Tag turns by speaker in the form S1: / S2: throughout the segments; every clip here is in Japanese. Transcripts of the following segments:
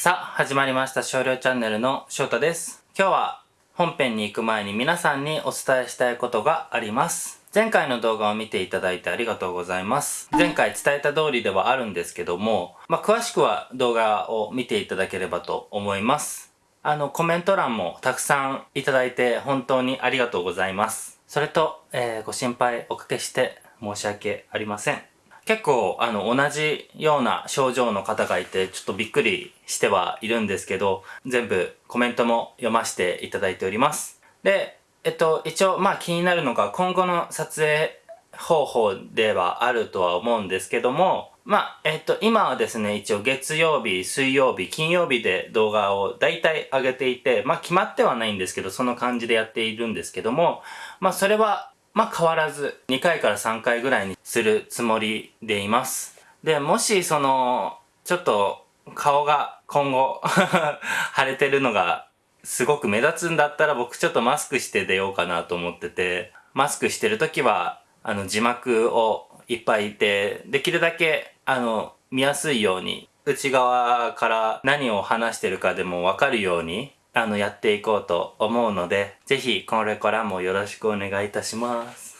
S1: さあ、始まりました少量チャンネルの翔太です。今日は本編に行く前に皆さんにお伝えしたいことがあります。前回の動画を見ていただいてありがとうございます。前回伝えた通りではあるんですけども、まあ、詳しくは動画を見ていただければと思います。あの、コメント欄もたくさんいただいて本当にありがとうございます。それと、えーご心配おかけして申し訳ありません。結構、あの、同じような症状の方がいて、ちょっとびっくりしてはいるんですけど、全部コメントも読ませていただいております。で、えっと、一応、まあ気になるのが、今後の撮影方法ではあるとは思うんですけども、まあ、えっと、今はですね、一応月曜日、水曜日、金曜日で動画を大体上げていて、まあ決まってはないんですけど、その感じでやっているんですけども、まあそれは、まあ変わらず、2回から3回ぐらいにするつもりでいます。で、もしその、ちょっと顔が今後 腫れてるのがすごく目立つんだったら僕ちょっとマスクして出ようかなと思ってて、マスクしてる時は、あの字幕をいっぱいいて、できるだけ、あの、見やすいように、内側から何を話してるかでもわかるように、あの、やっていこうと思うので、ぜひこれからもよろしくお願いいたします。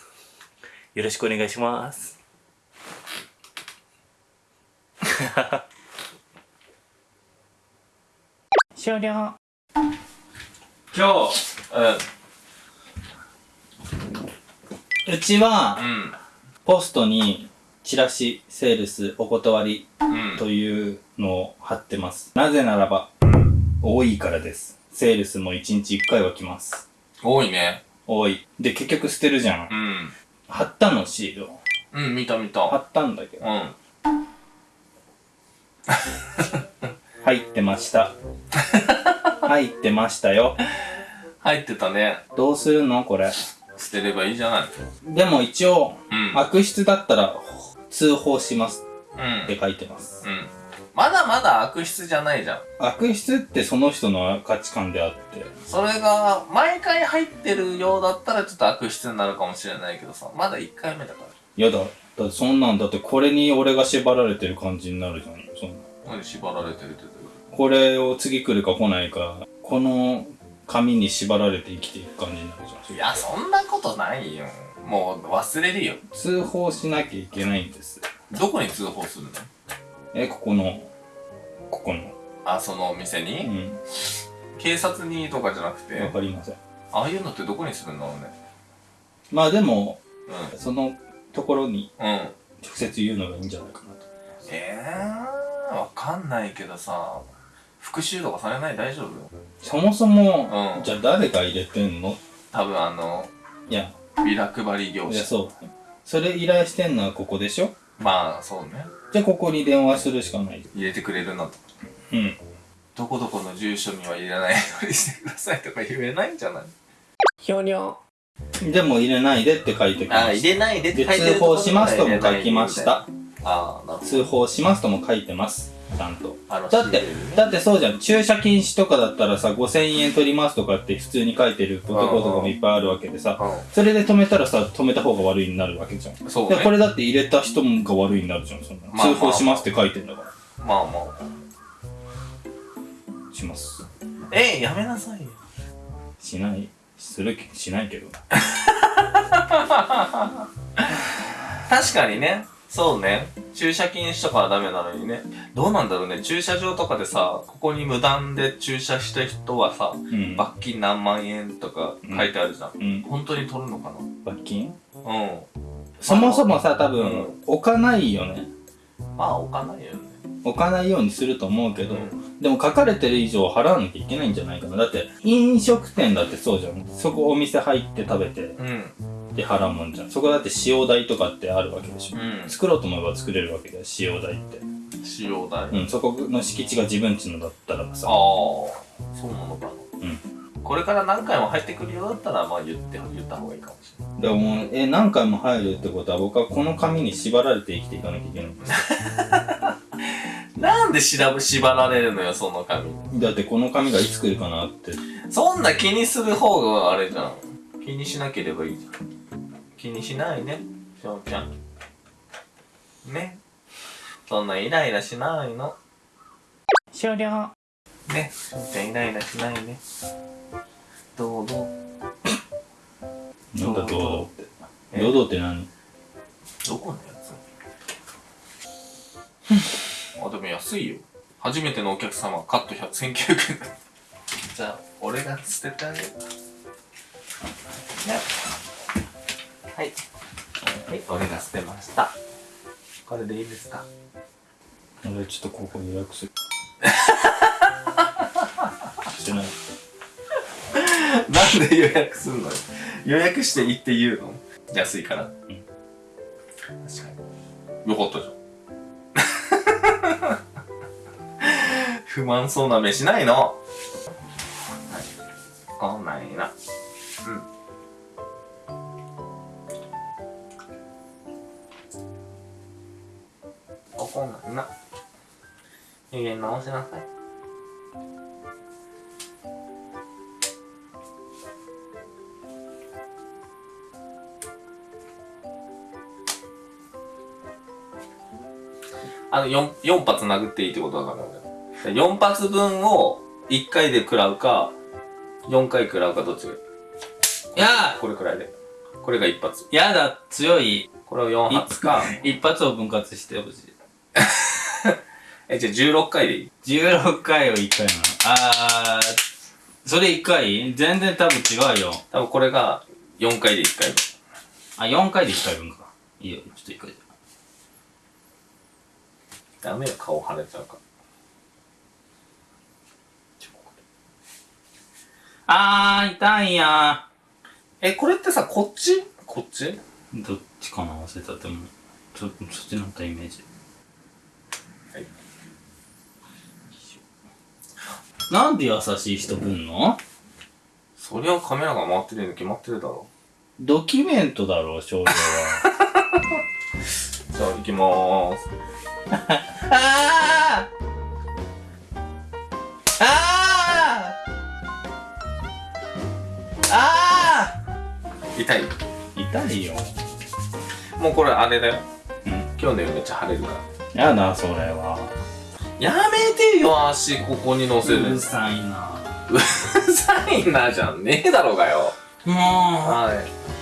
S1: よろしくお願いします。終了。
S2: 今日、
S1: うちは
S2: う、ん、
S1: ポストにチラシ、セールス、お断り
S2: うん、
S1: というのを貼ってます。なぜならば、多いからです。セールスも1日1回は来ます。
S2: 多いね。
S1: 多い。で、結局捨てるじゃん
S2: う。ん。
S1: 貼ったのシールを。
S2: うん、見た見
S1: 貼
S2: た。
S1: ったんだけど。
S2: うん。
S1: 入ってました。入ってましたよ。
S2: 入ってたね。
S1: どうするの？これ。
S2: 捨てればいいじゃない。
S1: でも一応、
S2: うん。
S1: 悪質だったら通報します
S2: うん。
S1: って書いてます。
S2: うん。まだまだ悪質じゃないじゃん。
S1: 悪質ってその人の価値観であって。
S2: それが、毎回入ってるようだったらちょっと悪質になるかもしれないけどさ、まだ1回目だから。
S1: やだ。だってそんなんだってこれに俺が縛られてる感じになるじゃん。そんな
S2: 何縛られてるって
S1: これを次来るか来ないか、この紙に縛られて生きていく感じになるじゃん。
S2: いや、そんなことないよ。もう忘れるよ。
S1: 通報しなきゃいけないんです。
S2: どこに通報するの？
S1: え、ここの、ここの。
S2: あ、そのお店
S1: う
S2: に、
S1: ん。
S2: 警察にとかじゃなく
S1: わ
S2: て、
S1: かりません。
S2: ああいうのってどこにするんだろうね。
S1: まあでも、
S2: う
S1: そのところに
S2: ん。うん。
S1: 直接言うのがいいんじゃないかなと。
S2: ええー、わかんないけどさ、復讐とかされない？大丈夫？
S1: そもそも、
S2: うん
S1: じゃあ誰が入れてんの？
S2: 多分あの、
S1: いや、
S2: ビラ配り業
S1: いや、
S2: 者。
S1: そう。それ依頼してんのはここでしょ？
S2: まあ、そうね。
S1: じゃあここに電話するしかない。
S2: 入れてくれるなと。
S1: うん。
S2: どこどこの住所には入れないようにしてくださいとか言えないんじゃない？
S1: ひょにょ。でも入れないでって書いてきま
S2: あ、
S1: した。
S2: 入れないでって
S1: で、
S2: 書いてる
S1: 通報しますとも書きまし。た。
S2: ああ、なるほど。
S1: 通報しますとも書いてます。ちゃんと。
S2: あの
S1: だってだってそうじゃん。駐車禁止とかだったらさ、5000円取りますとかって普通に書いてるところとかもいっぱいあるわけでさ、それで止めたらさ、止めた方が悪いになるわけじゃん。
S2: うん。そう
S1: で、
S2: ね。
S1: これだって入れた人が悪いになるじゃん、そんな。
S2: まあまあ
S1: 通報しますって書いてんだから。
S2: まあまあ。
S1: します。
S2: えやめなさいよ。
S1: しない、するけ、しないけど。
S2: 確かにね。そうね。駐車禁止とかはダメなのにね。どうなんだろうね。駐車場とかでさ、ここに無断で駐車した人はさ、
S1: うん。
S2: 罰金何万円とか書いてあるじゃん。
S1: うん。
S2: 本当に取るのか
S1: 罰金？
S2: なうん。
S1: そもそもさ、多
S2: う
S1: 分、置かないよね。
S2: まあ、置かないよね。
S1: 置かないようにすると思うけど、
S2: うん
S1: でも書かれてる以上払わなきゃいけないんじゃないかな。だって、飲食店だってそうじゃん。そこお店入って食べて、
S2: うん。
S1: で払うもんじゃん。そこだって使用代とかってあるわけでしょ。
S2: うん。
S1: 作ろうと思えば作れるわけだよ、使用代って。
S2: 使用代、
S1: うん、そこの敷地が自分家のだったらばさ。
S2: ああ、そうなのかな。
S1: うん。
S2: これから何回も入ってくるようだったら、まあ言って、言った方がいいかもしれない。
S1: でも、え、何回も入るってことは僕はこの紙に縛られて生きていかなきゃいけないんです
S2: なんで縛られるのよ、その紙。
S1: だってこの紙がいつ来るかなって。
S2: そんな気にする方があれじゃん。気にしなければいいじゃん。気にしないね、しょうちゃん。ね。そんなイライラしないの。
S1: 終了。
S2: ね。じゃイライラしないね。どうどう
S1: なんだ堂々って。
S2: え
S1: 堂々って。何？
S2: どこのやつ？あでも安いよ。初めてのお客様カット100 1900円。じゃあ俺が捨ててあげる。ねはい。はい。俺が捨てました。これでいいですか？
S1: 俺ちょっとここ予約するしてない。
S2: なんで予約すんのよ。予約していいって言うの？安いから、確かに。よかったじゃん。不満そうな目しないの？はい。こんなんいいな機嫌直しなさい。あの 4, 4発殴っていいってことだからね4発分を1回で食らうか4回食らうかどっちがいい？
S1: いや。
S2: これくらいで。これが1発。
S1: やだ強い。
S2: これを4発か。
S1: 一発を分割してほしい
S2: えじゃあ16回でいい
S1: ？16回を1回なの。あーそれ1回？全然多分違うよ。
S2: 多分これが4回で1回
S1: あ4回で1回分か。いいよちょっと1回で。
S2: ダメよ顔腫れちゃうから。
S1: あー痛いや。
S2: えこれってさこっち？こっち？
S1: ーどっちかな？忘れた。でもそそっちになったイメージ
S2: はい
S1: なんで優しい人来んの？
S2: そりゃカメラが回ってるの決まってるだろ。
S1: ドキュメントだろ少女は。
S2: じゃあ行きまーす
S1: あーあーあ
S2: 痛い
S1: ー痛いよ
S2: もうこれあれだよ
S1: うん
S2: 今日の夜めっちゃ晴れるから
S1: やだそれは
S2: やめてよ足ここに乗せる
S1: うるさいな。
S2: うるさいなじゃんねえだろうがよ。
S1: もう。
S2: はい